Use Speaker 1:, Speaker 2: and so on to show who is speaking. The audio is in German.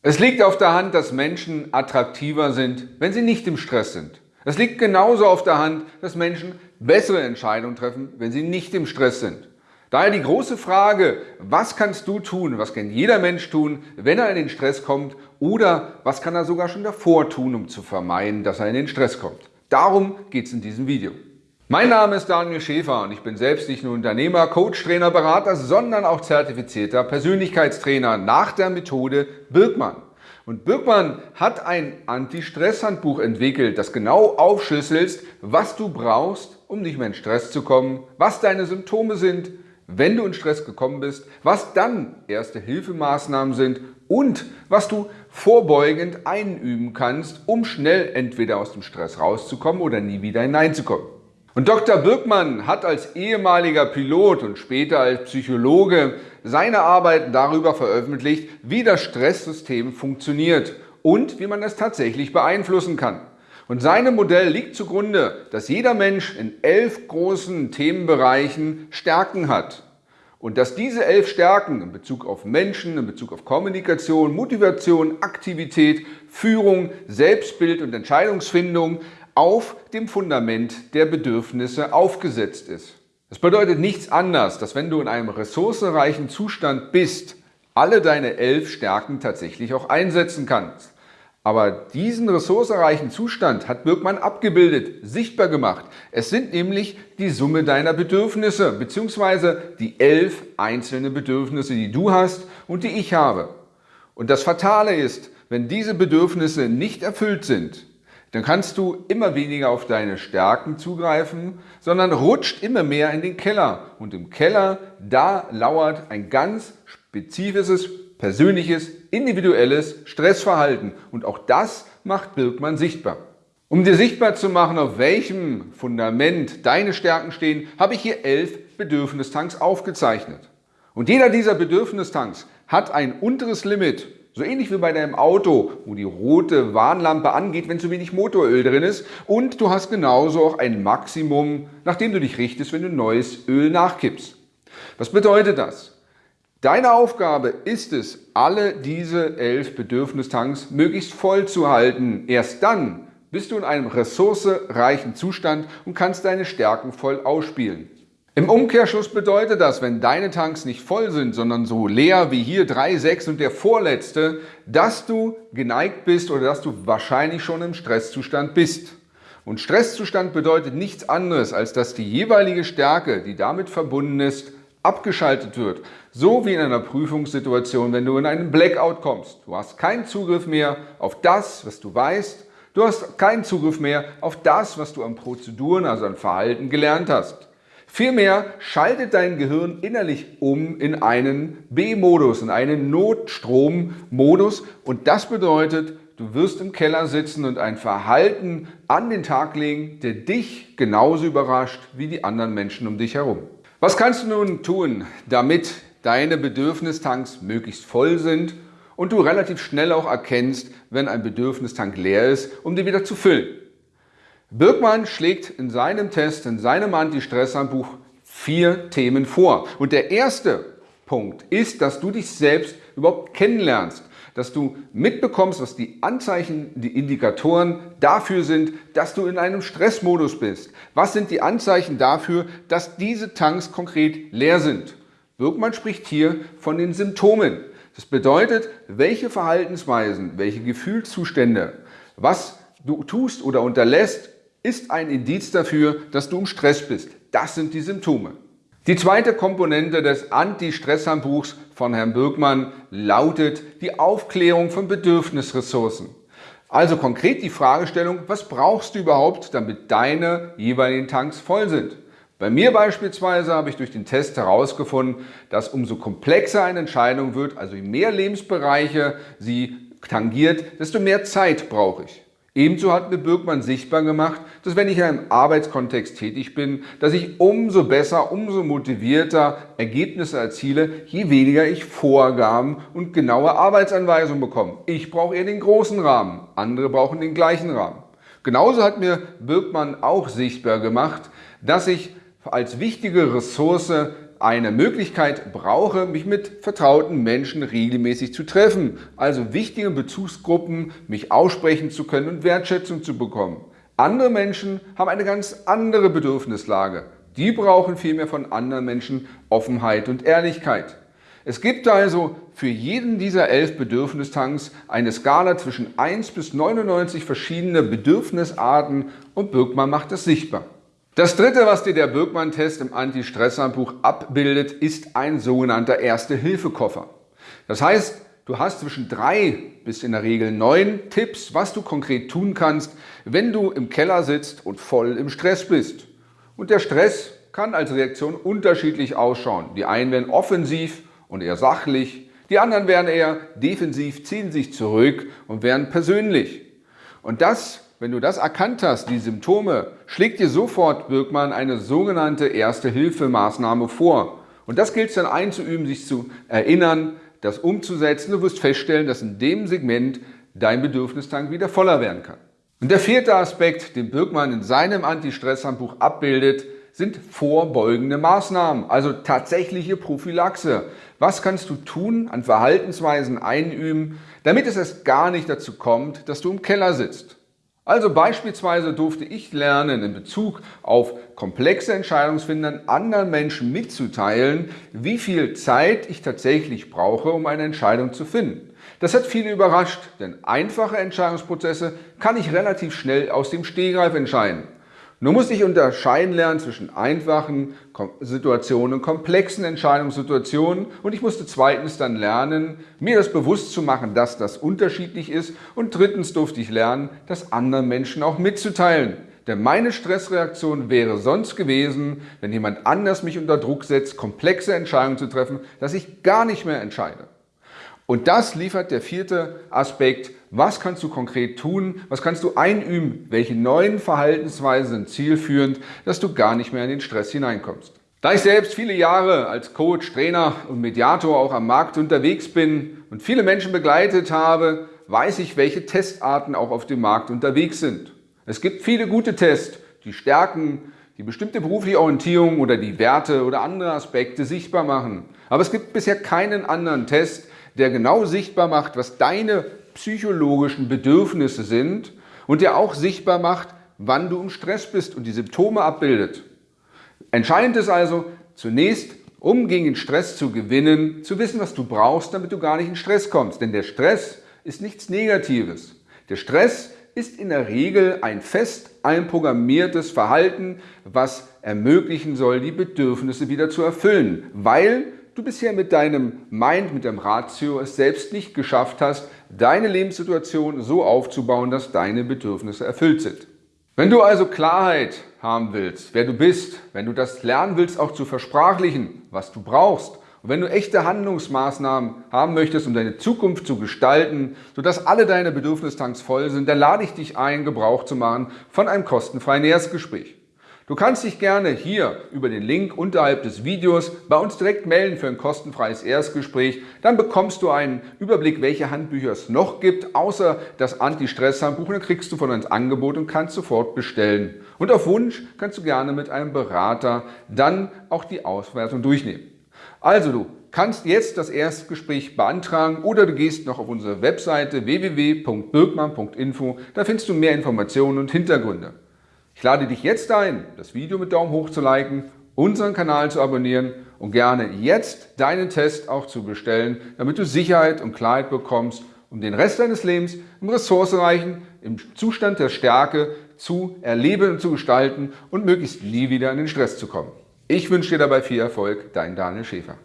Speaker 1: Es liegt auf der Hand, dass Menschen attraktiver sind, wenn sie nicht im Stress sind. Es liegt genauso auf der Hand, dass Menschen bessere Entscheidungen treffen, wenn sie nicht im Stress sind. Daher die große Frage, was kannst du tun, was kann jeder Mensch tun, wenn er in den Stress kommt oder was kann er sogar schon davor tun, um zu vermeiden, dass er in den Stress kommt. Darum geht es in diesem Video. Mein Name ist Daniel Schäfer und ich bin selbst nicht nur Unternehmer, Coach, Trainer, Berater, sondern auch zertifizierter Persönlichkeitstrainer nach der Methode Birkmann. Und Birkmann hat ein Anti-Stress-Handbuch entwickelt, das genau aufschlüsselt, was du brauchst, um nicht mehr in Stress zu kommen, was deine Symptome sind, wenn du in Stress gekommen bist, was dann erste Hilfemaßnahmen sind und was du vorbeugend einüben kannst, um schnell entweder aus dem Stress rauszukommen oder nie wieder hineinzukommen. Und Dr. Birkmann hat als ehemaliger Pilot und später als Psychologe seine Arbeiten darüber veröffentlicht, wie das Stresssystem funktioniert und wie man es tatsächlich beeinflussen kann. Und seinem Modell liegt zugrunde, dass jeder Mensch in elf großen Themenbereichen Stärken hat. Und dass diese elf Stärken in Bezug auf Menschen, in Bezug auf Kommunikation, Motivation, Aktivität, Führung, Selbstbild und Entscheidungsfindung auf dem Fundament der Bedürfnisse aufgesetzt ist. Das bedeutet nichts anderes, dass wenn du in einem ressourcenreichen Zustand bist, alle deine elf Stärken tatsächlich auch einsetzen kannst. Aber diesen ressourcenreichen Zustand hat Birkmann abgebildet, sichtbar gemacht. Es sind nämlich die Summe deiner Bedürfnisse bzw. die elf einzelnen Bedürfnisse, die du hast und die ich habe. Und das Fatale ist, wenn diese Bedürfnisse nicht erfüllt sind, dann kannst du immer weniger auf deine Stärken zugreifen, sondern rutscht immer mehr in den Keller. Und im Keller, da lauert ein ganz spezifisches, persönliches, individuelles Stressverhalten. Und auch das macht Birkmann sichtbar. Um dir sichtbar zu machen, auf welchem Fundament deine Stärken stehen, habe ich hier elf Bedürfnistanks aufgezeichnet. Und jeder dieser Bedürfnistanks hat ein unteres Limit so ähnlich wie bei deinem Auto, wo die rote Warnlampe angeht, wenn zu wenig Motoröl drin ist. Und du hast genauso auch ein Maximum, nachdem du dich richtest, wenn du neues Öl nachkippst. Was bedeutet das? Deine Aufgabe ist es, alle diese elf Bedürfnistanks möglichst voll zu halten. Erst dann bist du in einem ressourcereichen Zustand und kannst deine Stärken voll ausspielen. Im Umkehrschluss bedeutet das, wenn deine Tanks nicht voll sind, sondern so leer wie hier 3,6 und der vorletzte, dass du geneigt bist oder dass du wahrscheinlich schon im Stresszustand bist. Und Stresszustand bedeutet nichts anderes, als dass die jeweilige Stärke, die damit verbunden ist, abgeschaltet wird. So wie in einer Prüfungssituation, wenn du in einen Blackout kommst. Du hast keinen Zugriff mehr auf das, was du weißt. Du hast keinen Zugriff mehr auf das, was du an Prozeduren, also an Verhalten gelernt hast. Vielmehr schaltet dein Gehirn innerlich um in einen B-Modus, in einen Notstrommodus und das bedeutet, du wirst im Keller sitzen und ein Verhalten an den Tag legen, der dich genauso überrascht wie die anderen Menschen um dich herum. Was kannst du nun tun, damit deine Bedürfnistanks möglichst voll sind und du relativ schnell auch erkennst, wenn ein Bedürfnistank leer ist, um den wieder zu füllen? Birkmann schlägt in seinem Test, in seinem Anti-Stress-Handbuch vier Themen vor. Und der erste Punkt ist, dass du dich selbst überhaupt kennenlernst, dass du mitbekommst, was die Anzeichen, die Indikatoren dafür sind, dass du in einem Stressmodus bist. Was sind die Anzeichen dafür, dass diese Tanks konkret leer sind? Birkmann spricht hier von den Symptomen. Das bedeutet, welche Verhaltensweisen, welche Gefühlszustände, was du tust oder unterlässt, ist ein Indiz dafür, dass du im Stress bist. Das sind die Symptome. Die zweite Komponente des Anti-Stress-Handbuchs von Herrn Birkmann lautet die Aufklärung von Bedürfnisressourcen. Also konkret die Fragestellung, was brauchst du überhaupt, damit deine jeweiligen Tanks voll sind? Bei mir beispielsweise habe ich durch den Test herausgefunden, dass umso komplexer eine Entscheidung wird, also je mehr Lebensbereiche sie tangiert, desto mehr Zeit brauche ich. Ebenso hat mir Birkmann sichtbar gemacht, dass wenn ich in einem Arbeitskontext tätig bin, dass ich umso besser, umso motivierter Ergebnisse erziele, je weniger ich Vorgaben und genaue Arbeitsanweisungen bekomme. Ich brauche eher den großen Rahmen, andere brauchen den gleichen Rahmen. Genauso hat mir Birkmann auch sichtbar gemacht, dass ich als wichtige Ressource eine Möglichkeit brauche, mich mit vertrauten Menschen regelmäßig zu treffen, also wichtige Bezugsgruppen, mich aussprechen zu können und Wertschätzung zu bekommen. Andere Menschen haben eine ganz andere Bedürfnislage. Die brauchen vielmehr von anderen Menschen Offenheit und Ehrlichkeit. Es gibt also für jeden dieser elf Bedürfnistanks eine Skala zwischen 1 bis 99 verschiedene Bedürfnisarten und Birkmann macht das sichtbar. Das dritte, was dir der Birkmann-Test im Anti-Stress-Handbuch abbildet, ist ein sogenannter Erste-Hilfe-Koffer. Das heißt, du hast zwischen drei bis in der Regel neun Tipps, was du konkret tun kannst, wenn du im Keller sitzt und voll im Stress bist. Und der Stress kann als Reaktion unterschiedlich ausschauen. Die einen werden offensiv und eher sachlich, die anderen werden eher defensiv, ziehen sich zurück und werden persönlich. Und das wenn du das erkannt hast, die Symptome, schlägt dir sofort Birkmann eine sogenannte Erste-Hilfe-Maßnahme vor. Und das gilt es dann einzuüben, sich zu erinnern, das umzusetzen. Du wirst feststellen, dass in dem Segment dein Bedürfnistank wieder voller werden kann. Und der vierte Aspekt, den Birkmann in seinem Anti-Stress-Handbuch abbildet, sind vorbeugende Maßnahmen, also tatsächliche Prophylaxe. Was kannst du tun, an Verhaltensweisen einüben, damit es erst gar nicht dazu kommt, dass du im Keller sitzt? Also beispielsweise durfte ich lernen, in Bezug auf komplexe Entscheidungsfindern anderen Menschen mitzuteilen, wie viel Zeit ich tatsächlich brauche, um eine Entscheidung zu finden. Das hat viele überrascht, denn einfache Entscheidungsprozesse kann ich relativ schnell aus dem Stehgreif entscheiden. Nur muss ich unterscheiden lernen zwischen einfachen Situationen und komplexen Entscheidungssituationen und ich musste zweitens dann lernen, mir das bewusst zu machen, dass das unterschiedlich ist und drittens durfte ich lernen, das anderen Menschen auch mitzuteilen. Denn meine Stressreaktion wäre sonst gewesen, wenn jemand anders mich unter Druck setzt, komplexe Entscheidungen zu treffen, dass ich gar nicht mehr entscheide. Und das liefert der vierte Aspekt. Was kannst du konkret tun? Was kannst du einüben? Welche neuen Verhaltensweisen sind zielführend, dass du gar nicht mehr in den Stress hineinkommst? Da ich selbst viele Jahre als Coach, Trainer und Mediator auch am Markt unterwegs bin und viele Menschen begleitet habe, weiß ich, welche Testarten auch auf dem Markt unterwegs sind. Es gibt viele gute Tests, die Stärken, die bestimmte berufliche Orientierung oder die Werte oder andere Aspekte sichtbar machen. Aber es gibt bisher keinen anderen Test, der genau sichtbar macht, was deine psychologischen Bedürfnisse sind und der auch sichtbar macht, wann du im Stress bist und die Symptome abbildet. Entscheidend ist also zunächst, um gegen den Stress zu gewinnen, zu wissen, was du brauchst, damit du gar nicht in Stress kommst. Denn der Stress ist nichts Negatives. Der Stress ist in der Regel ein fest einprogrammiertes Verhalten, was ermöglichen soll, die Bedürfnisse wieder zu erfüllen, weil du bisher mit deinem Mind, mit deinem Ratio es selbst nicht geschafft hast, deine Lebenssituation so aufzubauen, dass deine Bedürfnisse erfüllt sind. Wenn du also Klarheit haben willst, wer du bist, wenn du das lernen willst, auch zu versprachlichen, was du brauchst, und wenn du echte Handlungsmaßnahmen haben möchtest, um deine Zukunft zu gestalten, sodass alle deine Bedürfnistanks voll sind, dann lade ich dich ein, Gebrauch zu machen von einem kostenfreien Erstgespräch. Du kannst dich gerne hier über den Link unterhalb des Videos bei uns direkt melden für ein kostenfreies Erstgespräch. Dann bekommst du einen Überblick, welche Handbücher es noch gibt, außer das Anti-Stress-Handbuch. Dann kriegst du von uns Angebot und kannst sofort bestellen. Und auf Wunsch kannst du gerne mit einem Berater dann auch die Auswertung durchnehmen. Also du kannst jetzt das Erstgespräch beantragen oder du gehst noch auf unsere Webseite www.birkmann.info. Da findest du mehr Informationen und Hintergründe. Ich lade dich jetzt ein, das Video mit Daumen hoch zu liken, unseren Kanal zu abonnieren und gerne jetzt deinen Test auch zu bestellen, damit du Sicherheit und Klarheit bekommst, um den Rest deines Lebens im ressourcenreichen, im Zustand der Stärke zu erleben und zu gestalten und möglichst nie wieder in den Stress zu kommen. Ich wünsche dir dabei viel Erfolg, dein Daniel Schäfer.